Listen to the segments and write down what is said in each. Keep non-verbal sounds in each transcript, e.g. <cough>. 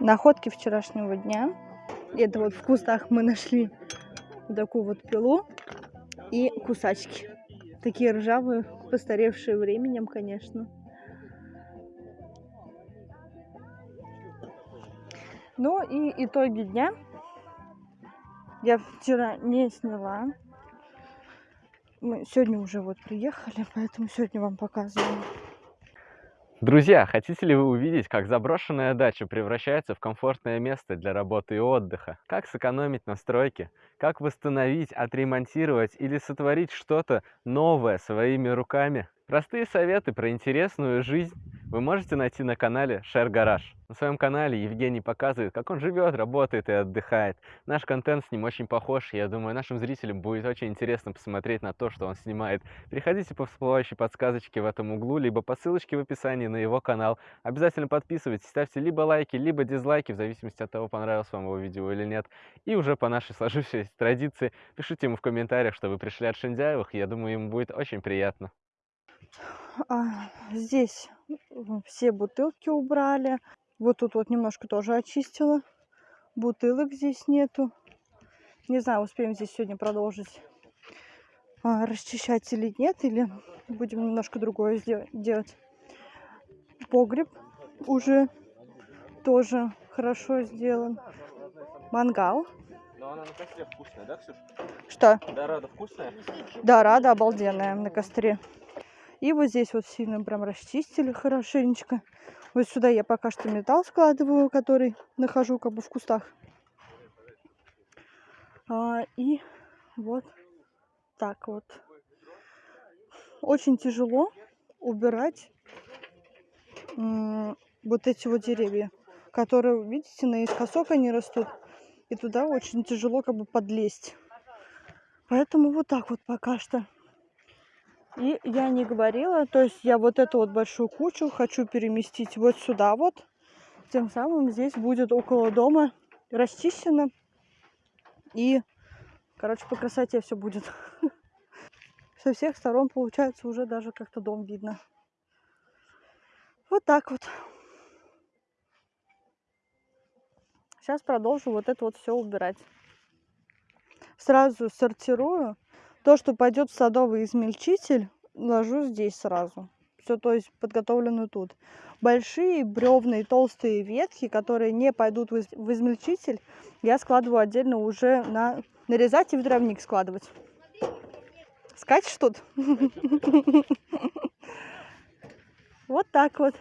находки вчерашнего дня. Это вот в кустах мы нашли такую вот пилу и кусачки. Такие ржавые, постаревшие временем, конечно. Ну и итоги дня я вчера не сняла. Мы сегодня уже вот приехали, поэтому сегодня вам показываю. Друзья, хотите ли вы увидеть, как заброшенная дача превращается в комфортное место для работы и отдыха? Как сэкономить на стройке? Как восстановить, отремонтировать или сотворить что-то новое своими руками? Простые советы про интересную жизнь вы можете найти на канале Share Garage. На своем канале Евгений показывает, как он живет, работает и отдыхает. Наш контент с ним очень похож, я думаю, нашим зрителям будет очень интересно посмотреть на то, что он снимает. Переходите по всплывающей подсказочке в этом углу, либо по ссылочке в описании на его канал. Обязательно подписывайтесь, ставьте либо лайки, либо дизлайки, в зависимости от того, понравилось вам его видео или нет. И уже по нашей <laughs> сложившейся традиции, пишите ему в комментариях, что вы пришли от Шиндяевых, я думаю, ему будет очень приятно. А, здесь все бутылки убрали. Вот тут вот немножко тоже очистила. Бутылок здесь нету. Не знаю, успеем здесь сегодня продолжить а, расчищать или нет, или будем немножко другое делать. Погреб уже тоже хорошо сделан. Мангал. Но она на костре вкусная, да, Ксюша? Что? Да, рада вкусная? Да, рада обалденная на костре. И вот здесь вот сильно прям расчистили хорошенечко. Вот сюда я пока что металл складываю, который нахожу как бы в кустах. А, и вот так вот. Очень тяжело убирать вот эти вот деревья, которые, видите, наискосок они растут. И туда очень тяжело как бы подлезть. Поэтому вот так вот пока что и я не говорила, то есть я вот эту вот большую кучу хочу переместить вот сюда вот. Тем самым здесь будет около дома расчищено. И, короче, по красоте все будет. <laughs> Со всех сторон, получается, уже даже как-то дом видно. Вот так вот. Сейчас продолжу вот это вот все убирать. Сразу сортирую то, что пойдет в садовый измельчитель, ложу здесь сразу. Все, то есть подготовлено тут. Большие бревные толстые ветки, которые не пойдут в измельчитель, я складываю отдельно уже на нарезать и в дровник складывать. Скачешь тут? <laughs> Вот так вот.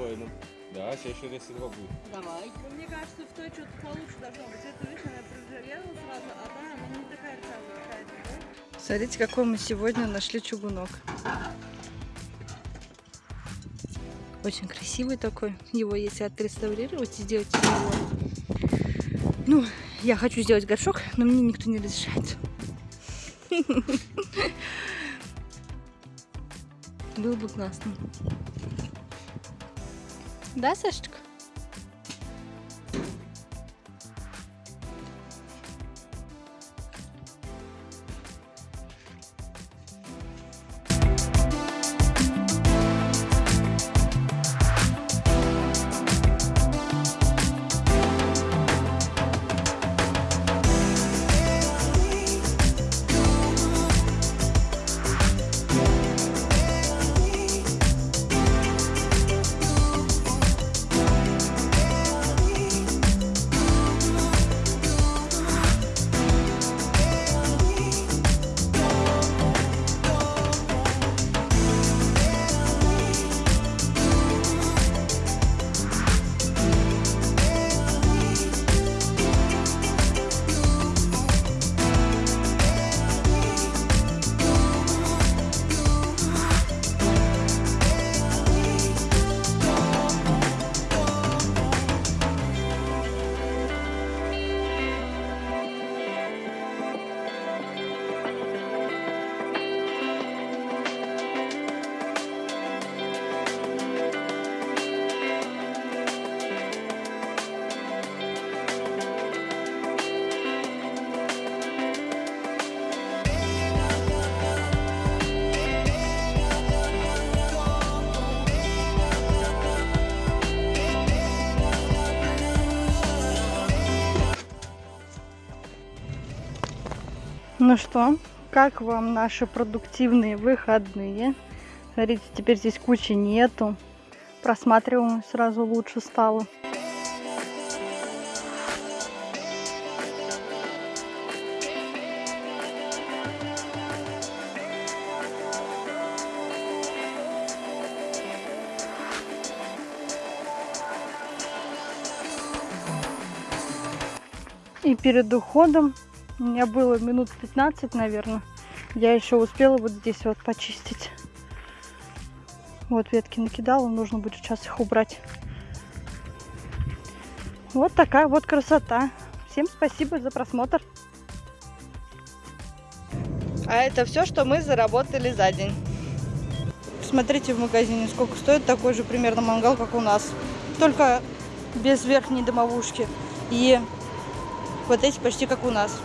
Быть спокойным. Да, сейчас еще раз два будет. Давай. Ну, мне кажется, в той что-то получше должно быть. Это, видишь, она проржавела сразу, а та, она не такая ржавая какая-то, да? Смотрите, какой мы сегодня нашли чугунок. Очень красивый такой. Его если отреставрировать и сделать из него... Ну, я хочу сделать горшок, но мне никто не разрешает. <laughs> Было бы классно. Да, Сашечка? Ну что, как вам наши продуктивные выходные? Смотрите, теперь здесь кучи нету. Просматриваемость сразу лучше стало. И перед уходом у меня было минут 15, наверное. Я еще успела вот здесь вот почистить. Вот ветки накидала, нужно будет сейчас их убрать. Вот такая вот красота. Всем спасибо за просмотр. А это все, что мы заработали за день. Смотрите в магазине, сколько стоит такой же примерно мангал, как у нас. Только без верхней домовушки. И вот эти почти как у нас.